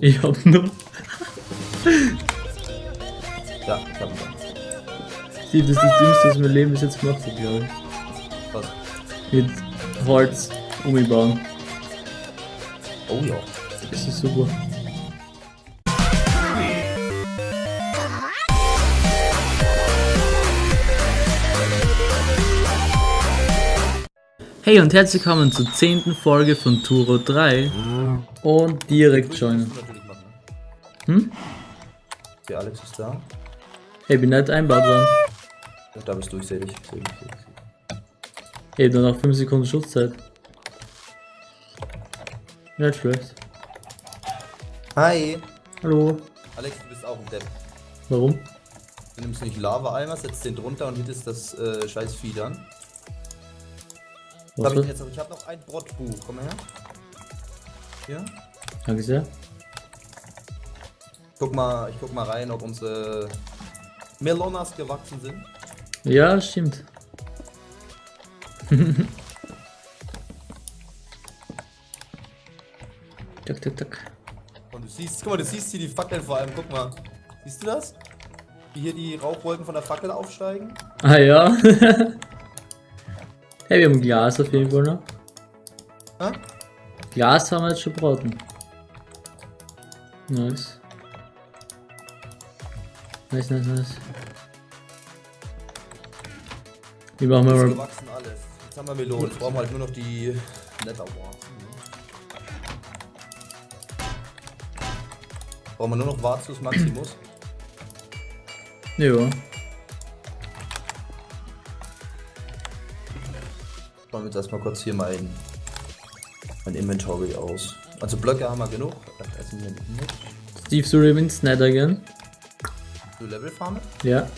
Ich hab nur. Ja, ich hab ihn. Steve, das ist das Dümmste, was mein Leben bis jetzt gemacht hat, glaube ich. Was? Mit Holz umbauen. Oh ja. Das ist super. Hey und herzlich willkommen zur 10. Folge von Turo 3 und direkt joinen. Hm? Der Alex ist da. Hey, bin nicht einbaut worden. Da bist du, ich seh dich. Hey, nur noch 5 Sekunden Schutzzeit. Nicht schlecht. Hi. Hallo. Alex, du bist auch ein Depp. Warum? Du nimmst nicht Lava-Eimer, setzt den drunter und hittest das äh, scheiß Vieh dann. Was hab ich, jetzt noch? ich hab noch ein Brottbuch. Komm mal her. Hier. Danke sehr. Guck mal, ich guck mal rein, ob unsere Melonas gewachsen sind. Ja, stimmt. tak, tak, tak. Und du siehst, guck mal, du siehst hier die Fackeln vor allem, guck mal. Siehst du das? Wie hier die Rauchwolken von der Fackel aufsteigen? Ah ja. hey, wir haben Glas auf jeden Fall noch. Hä? Glas haben wir jetzt schon braten. Nice. Nice, nice, nice. Wie machen wir mal... gewachsen alles. Jetzt haben wir Melonen. Jetzt brauchen wir halt nur noch die Netherwarzen. Brauchen wir nur noch Varzus Maximus. Ja. Wir jetzt erstmal kurz hier mein, mein Inventory aus. Also Blöcke haben wir genug. Essen wir nicht. Steve, Nether gehen? Du Level farmen? Ja.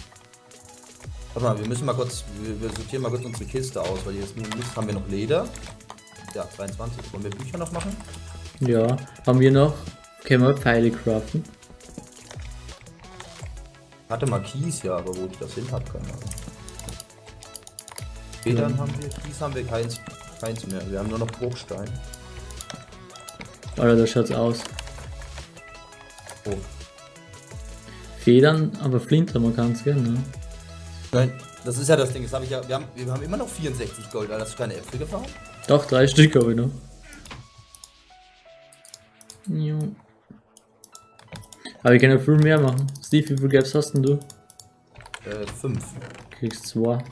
Warte mal, wir müssen mal kurz, wir, wir sortieren mal kurz unsere Kiste aus, weil jetzt haben wir noch Leder. Ja, 22. Wollen wir Bücher noch machen? Ja. Haben wir noch... Können wir Pfeile craften? Hatte mal Kies, ja, aber wo ich das hin habe, keine Ahnung. Federn haben wir, Kies haben wir keins, keins mehr. Wir haben nur noch Bruchstein. Alter, da schaut's aus. Oh. Federn, aber Flint haben wir ganz gerne, ne? Nein, das ist ja das Ding. Das hab ich ja, wir, haben, wir haben immer noch 64 Gold. Alter. Hast du keine Äpfel gefahren? Doch, drei Stück habe ich noch. Jo. Aber ich kann ja viel mehr machen. Steve, wie viel Gaps hast denn du? Äh, 5. Kriegst zwei.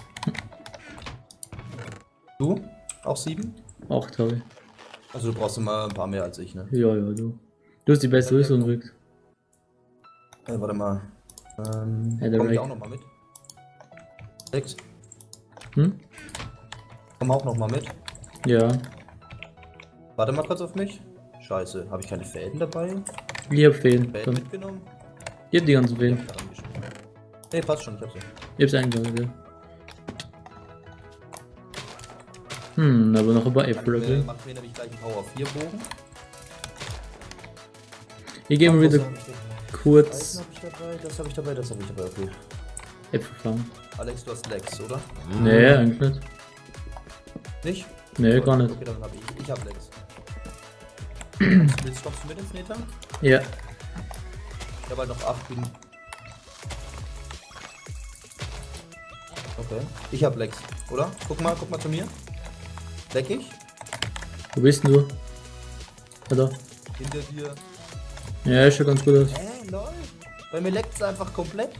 Du? Auch 7? Acht habe ich. Also du brauchst immer ein paar mehr als ich, ne? Ja, ja, du. Du hast die beste Rüstung gekriegt. Äh, warte mal. Ähm, der komm ich Rick. auch noch mal mit? Sechs. Hm? Komm auch noch mal mit. Ja. Warte mal kurz auf mich. Scheiße, habe ich keine Fäden dabei? Ich hab Fäden. Fäden mitgenommen? Ich hab die ganzen Fäden. Nee, passt schon, ich hab sie. Ich hab's eingebaut, ja. Hm, aber noch ein paar Äpfel, Macht mir, okay. macht mir nämlich gleich einen Power 4 Bogen. Ich gehe mal Was wieder ich kurz Eisen hab ich dabei, das habe ich dabei, das habe ich dabei, okay. Äpfel farmen. Alex, du hast Lex, oder? Nee, eigentlich nicht. Nicht? Nee, gar nicht. Okay, dann habe ich. Ich habe Lex. Willst du mit ins Nether? Ja. Ich habe halt noch 8 bin. Okay. Ich habe Lex, oder? Guck mal, guck mal zu mir. Ich? Wo bist denn du? Da. Hinter dir. Ja, ist schon ganz gut aus. Hä, lol. Bei mir leckt es einfach komplett.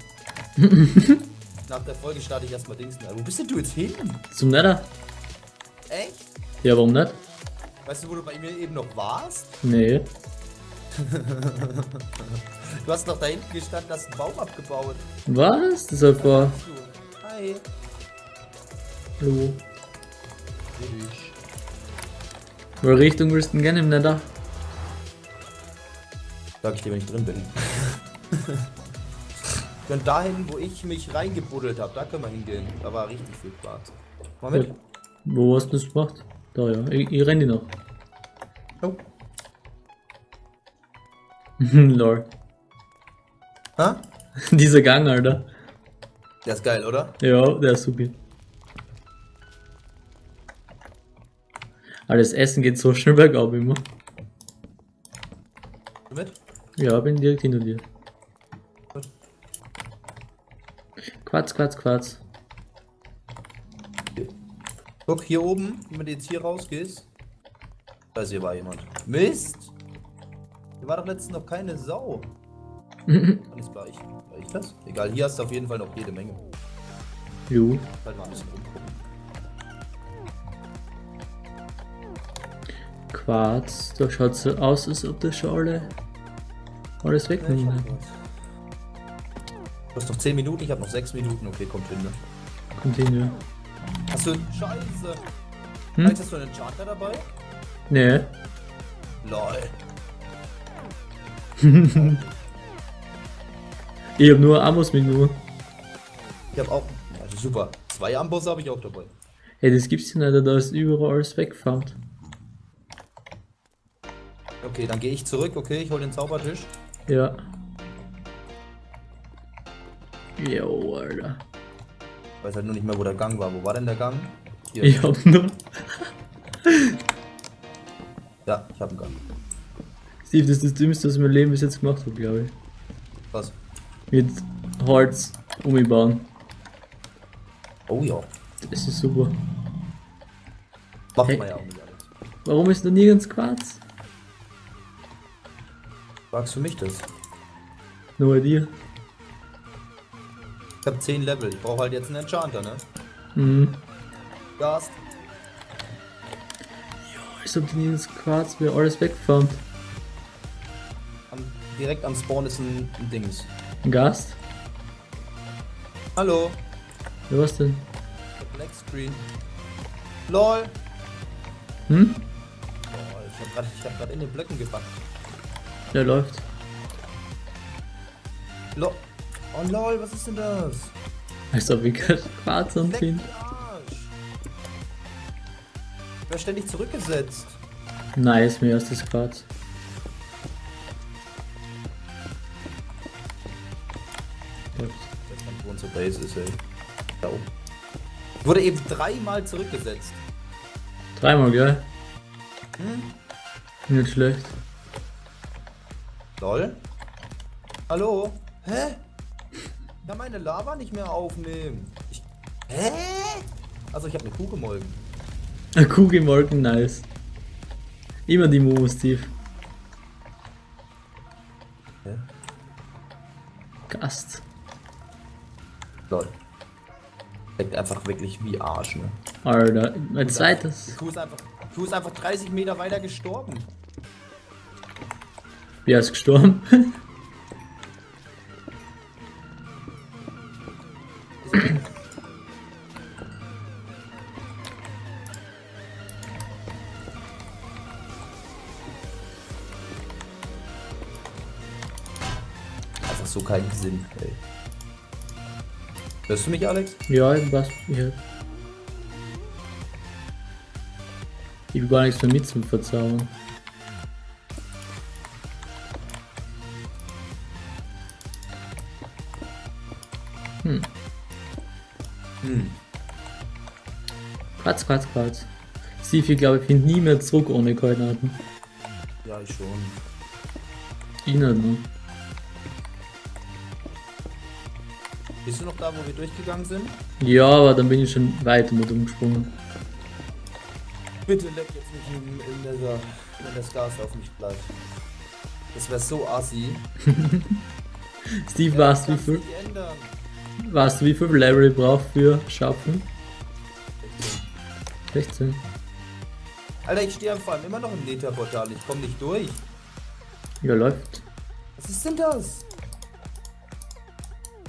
Nach der Folge starte ich erstmal Dings. Wo bist denn du jetzt hin? Zum Nether? Echt? Ja, warum nicht? Weißt du, wo du bei mir eben noch warst? Nee. Du hast noch da hinten gestanden, hast einen Baum abgebaut. Was? Das ist vor. Hi. Hallo. Ich. Welche Richtung willst du denn gerne im Nether? Sag ich dir, wenn ich drin bin. Können dahin, wo ich mich reingebuddelt habe, da können wir hingehen. Da war richtig viel Quarz. Mal mit. Ja. Wo hast du das gemacht? Da, ja. Ich, ich renn die noch. Oh. Lol. Hä? Dieser Gang, Alter. Der ist geil, oder? Ja, der ist super. Aber das Essen geht so schnell bergab immer. Du mit? Ja, bin direkt hinter dir. Quatsch, Quatsch, Quatsch. Guck, hier oben, wenn du jetzt hier rausgehst. Da ist hier war jemand. Mist! Hier war doch letztens noch keine Sau. Ist gleich? War ich das? Egal, hier hast du auf jeden Fall noch jede Menge. Jo. Halt mal ein bisschen rumgucken. Quarz, da schaut so aus, als ob das schon alle alles Ja, wegnehmen. hab was. Du hast noch 10 Minuten, ich habe noch 6 Minuten. Okay, kommt hin. Ne? Continue. Hast du. Scheiße! Hm? Hast du einen Charter dabei? Nee. Lol. Ich hab nur Amos mit nur. Ich habe auch. Also super. Zwei Ambosse habe ich auch dabei. Hey, das gibt's ja nicht, da ist überall alles weggefarmt. Okay, dann gehe ich zurück. Okay, ich hole den Zaubertisch. Ja. Jo, Alter. Ich weiß halt nur nicht mehr, wo der Gang war. Wo war denn der Gang? Hier. Ich hab nur. Ja, ich habe einen Gang. Steve, das ist das Dümmste, was ich mein Leben bis jetzt gemacht habe, glaube ich. Was? Mit Holz umbauen. Oh ja. Das ist super. Macht Hey. man ja auch nicht alles. Warum ist noch nirgends Quarz? Sagst du mich das? Nur bei dir. Ich habe 10 Level. Ich brauche halt jetzt einen Enchanter, ne? Mhm. Gast. Als ob die nirgends Quarz wäre, alles weggefarmt. Am, direkt am Spawn ist ein, ein Dings. Ein Gast? Hallo. Ja, was denn? Der Black Screen. LOL. Hm? Lol, ich habe gerade hab grad in den Blöcken gepackt. Der läuft. LOL. Oh lol, was ist denn das? Als ob ich gerade Quarz Arsch. Ich werde ständig zurückgesetzt. Nice, mir ist das Quarz. Unsere Base ist, ey. Da oben. Wurde eben dreimal zurückgesetzt. Dreimal, gell? Hm? Nicht schlecht. Lol. Hallo? Hä? Ich kann meine Lava nicht mehr aufnehmen. Ich, hä? Also ich habe eine Kuh gemolken. Ein Kuh gemolken, nice. Immer die Momo, Steve. Hä? Gast. Lol. Leckt einfach wirklich wie Arsch, ne? Alter, mein Die zweites. Kuh ist einfach, die Kuh ist einfach 30 Meter weiter gestorben. Wer ist gestorben? Einfach so keinen Sinn, ey. Hörst du mich, Alex? ja, was? Ich hab. Ich hab gar nichts mehr mit zum Verzaubern. Quatsch, Quatsch, Quatsch. Steve, ich glaube, ich finde nie mehr zurück ohne Koordinaten. Ja, ich schon. Ihnen, ne? Bist du noch da, wo wir durchgegangen sind? Ja, aber dann bin ich schon weiter mit umgesprungen. Bitte leck jetzt nicht in, in dieser, wenn das Gas auf mich bleibt. Das wäre so assi. Steve, Ja, weißt du, wie viel, nicht weißt du, wie viel Level ich brauche für Schaffen? 16. Alter, ich stehe vor allem immer noch im Nether-Portal. Ich komme nicht durch. Ja, läuft. Was ist denn das?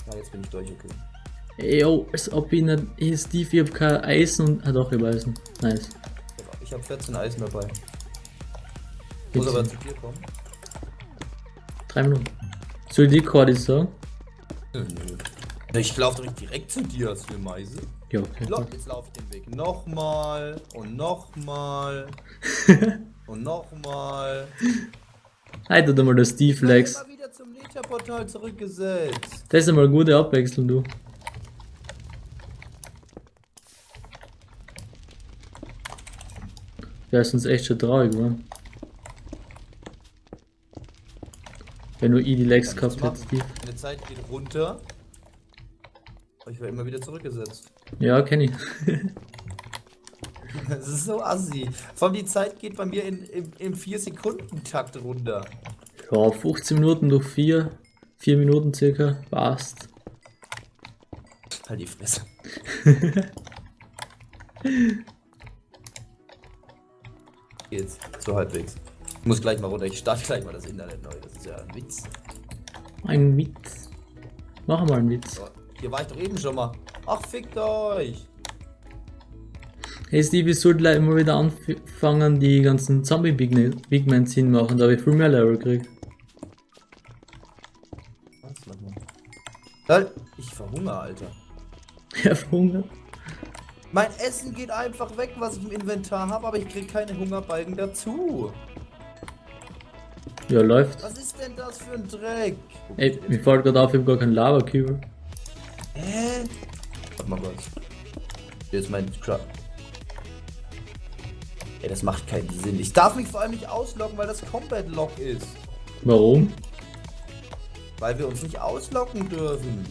Ja, jetzt bin ich durch, okay. Ey, Yo, als ob ich nicht. Hey, Steve, ich hab kein Eisen und. Ah, doch, ich hab Eisen. Nice. Ich habe 14 Eisen dabei. Muss aber zu dir kommen. Drei Minuten. Soll ich die Kordi sagen? Ich laufe doch nicht direkt zu dir, hast du eine Meise? Ja, okay. Lo- Jetzt laufe ich den Weg nochmal und nochmal und nochmal. Halt doch mal der Steve Lex. Immer wieder zum Nether-Portal zurückgesetzt. Das ist einmal gute Abwechslung, du. Der ist uns echt schon traurig, geworden. Wenn nur ich die Legs gehabt nichts hätte, machen. Steve. Eine Zeit geht runter. Ich werde immer wieder zurückgesetzt. Ja, kenn ich. Das ist so assi. Vor allem die Zeit geht bei mir in, im, im 4-Sekunden-Takt runter. Ja, 15 Minuten durch 4. 4 Minuten circa. Passt. Halt die Fresse. Geht's. So halbwegs. Ich muss gleich mal runter. Ich starte gleich mal das Internet neu. Das ist ja ein Witz. Ein Witz. Mach mal einen Witz. Hier war ich doch eben schon mal. Ach, fickt euch. Hey Steve, ich sollte gleich mal wieder anfangen, die ganzen Zombie Big, Ne- Big Man Szenen machen, da habe ich viel mehr Level gekriegt. Halt. Ich verhungere, Alter. Ja, verhungert. Mein Essen geht einfach weg, was ich im Inventar habe, aber ich krieg keine Hungerbalken dazu. Ja, läuft. Was ist denn das für ein Dreck? Ey, mir fällt gerade auf, ich habe gar keinen Lava-Cube. Hä? Warte mal kurz. Hier ist mein Crab. Ey, das macht keinen Sinn. Ich darf mich vor allem nicht ausloggen, weil das Combat Log ist. Warum? Weil wir uns nicht ausloggen dürfen.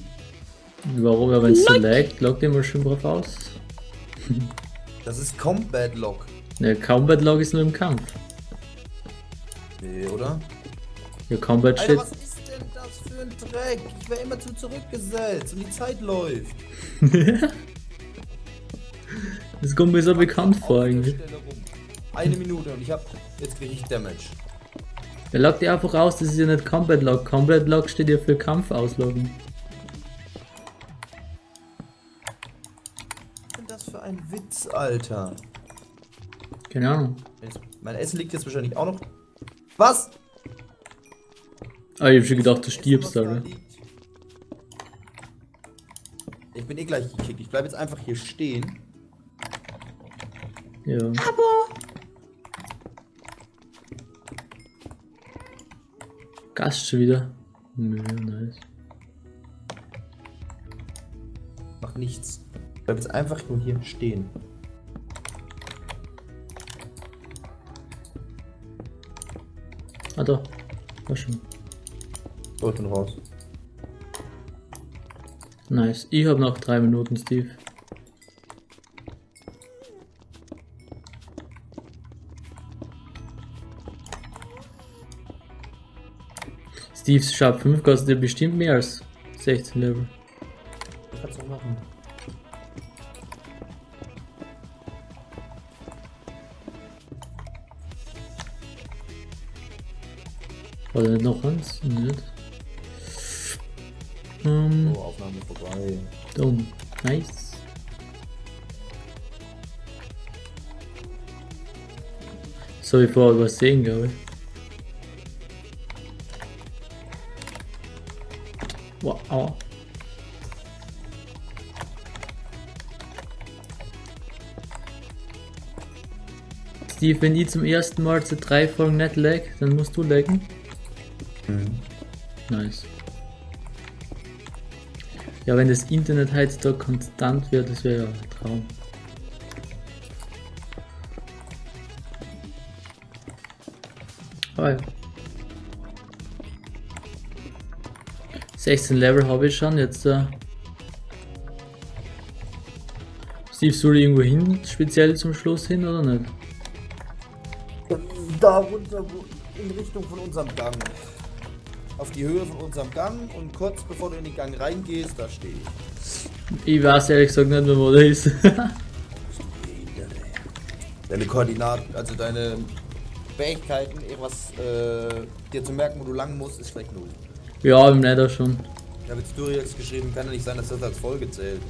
Warum? Ja, wenn es so laggt, loggt ihr mal schön drauf aus. Das ist Combat Log. Ne, Combat Log ist nur im Kampf. Nee, oder? Ja, Combat Alter, steht. was ein Dreck? Ich wäre immer zu zurückgesetzt und die Zeit läuft. Das kommt mir so bekannt vor rum. Eine Minute und ich hab. Jetzt krieg ich Damage. Er loggt ihr einfach aus, das ist ja nicht Combat Log. Combat Log steht ja für Kampf ausloggen. Was ist denn das für ein Witz, Alter? Keine Ahnung. Mein Essen liegt jetzt wahrscheinlich auch noch. Was? Ah, ich hab schon gedacht, du stirbst, da Alter. Ich bin eh gleich gekickt. Ich bleib jetzt einfach hier stehen. Ja. Gast schon wieder. Nö, nice. Mach nichts. Ich bleib jetzt einfach nur hier stehen. Ah, doch. War schon. Ich bin raus. Nice. Ich hab noch drei Minuten, Steve. Steve's Sharp 5 kostet ja bestimmt mehr als 16 Level. Ich kann's auch machen. Nicht noch eins? Nicht. Ähm, So, Aufnahme vorbei. dumm. Nice. So, ich vorher übersehen, glaube ich. Wow. Steve, wenn ich zum ersten Mal zu drei Folgen nicht lag, dann musst du laggen. Mhm. Nice. Ja, wenn das Internet heutzutage konstant wird, das wäre ja ein Traum. Ah ja. 16 Level habe ich schon, jetzt äh, Steve, soll ich irgendwo hin, speziell zum Schluss hin oder nicht? Da runter, in Richtung von unserem Gang. Auf die Höhe von unserem Gang und kurz bevor du in den Gang reingehst, da stehe ich. Ich weiß ehrlich gesagt nicht mehr, wo der ist. Deine Koordinaten, also deine Fähigkeiten, irgendwas äh, dir zu merken, wo du lang musst, ist vielleicht null. ja, im Nether schon. Ich habe jetzt Duriax geschrieben, kann ja nicht sein, dass das als Folge zählt.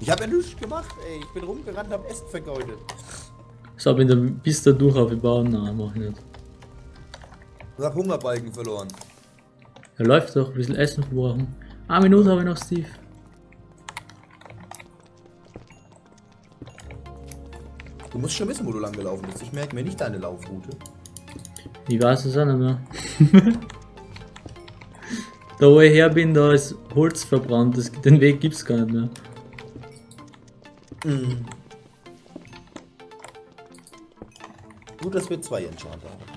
Ich habe ja nichts gemacht, ey. Ich bin rumgerannt, hab Essen vergeudet. So, bin da bis da durch auf bauen? Nein, mach ich nicht. Ich hab Hungerbalken verloren. Er läuft doch, ein bisschen Essen verbrauchen. Eine Minute habe ich noch, Steve. Du musst schon wissen, wo du lang gelaufen bist. Ich merke mir nicht deine Laufroute. Ich weiß es auch nicht mehr. da wo ich her bin, da ist Holz verbrannt. Das, den Weg gibt's gar nicht mehr. Gut, dass wir zwei Enchanter haben.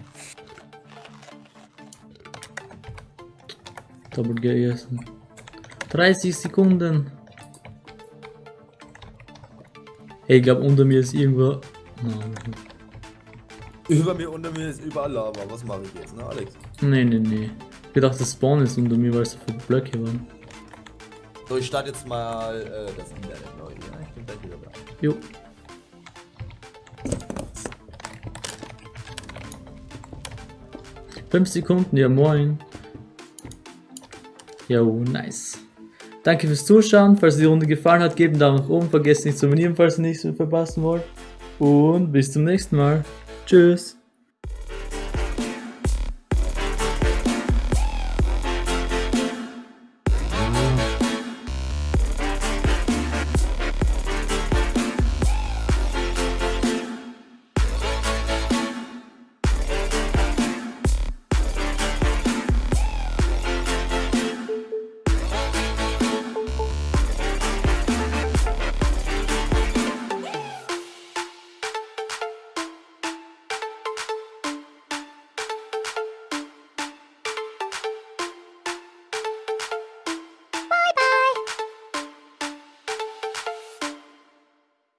Double gegessen. 30 Sekunden. Hey, ich glaube unter mir ist irgendwo. Nein, Über mir, unter mir ist überall Lava. Was mache ich jetzt, ne, Alex? nee, nee. nee. Ich gedacht, das Spawn ist unter mir, weil es so viele Blöcke waren. So, ich starte jetzt mal äh, das Internet neu. Ja, ich bin gleich wieder da. Jo. Fünf Sekunden, ja moin. Jo, nice. Danke fürs Zuschauen. Falls die Runde gefallen hat, gebt einen Daumen nach oben. Vergesst nicht zu abonnieren, falls ihr nichts mehr verpassen wollt. Und bis zum nächsten Mal. Tschüss.